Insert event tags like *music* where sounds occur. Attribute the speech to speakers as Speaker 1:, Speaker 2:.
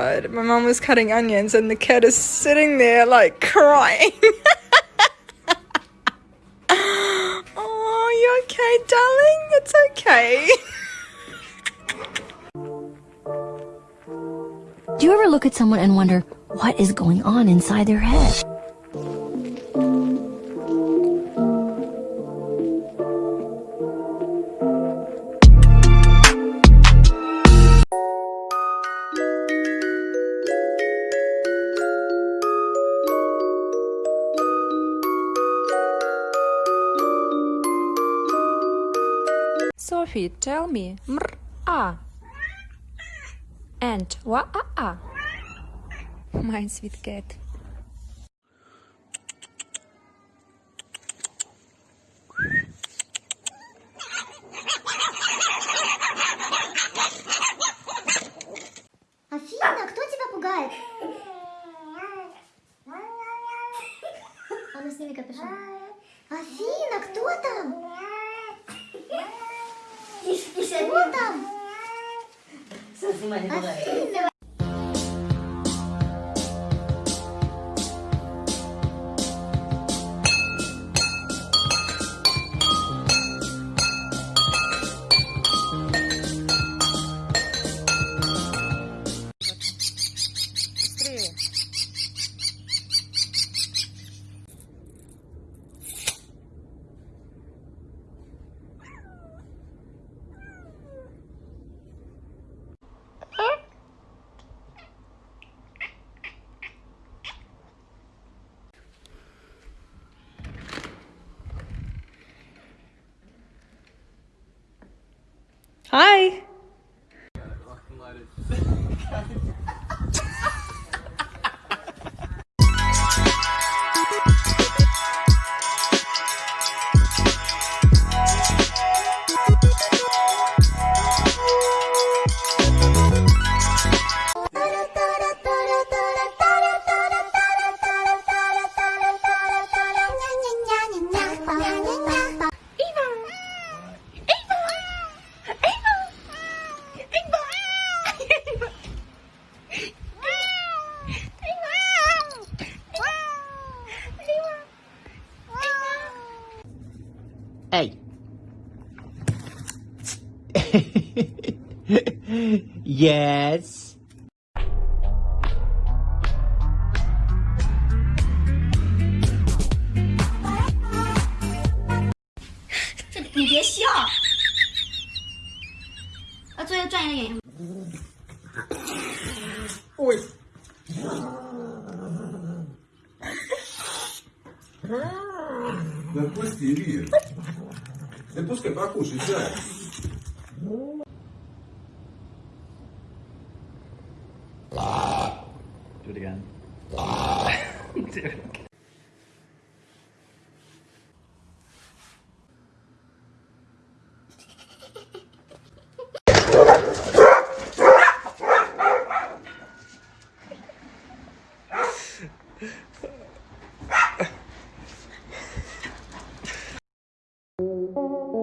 Speaker 1: My mum was cutting onions and the cat is sitting there like crying. *laughs* oh, you okay, darling? It's okay.
Speaker 2: Do you ever look at someone and wonder what is going on inside their head?
Speaker 3: Sophie, tell me mr a and wa a a. My sweet cat.
Speaker 4: Афина, кто тебя пугает? А ну сними капюшон. Афина, кто там? Кто там? Афина.
Speaker 1: Hi. *laughs*
Speaker 5: Hey. *laughs* yes.
Speaker 4: 这你别笑，要做一个专业的演员。
Speaker 6: Да отпусти, Илья. Да пускай покушает, да.
Speaker 7: Do it again. Música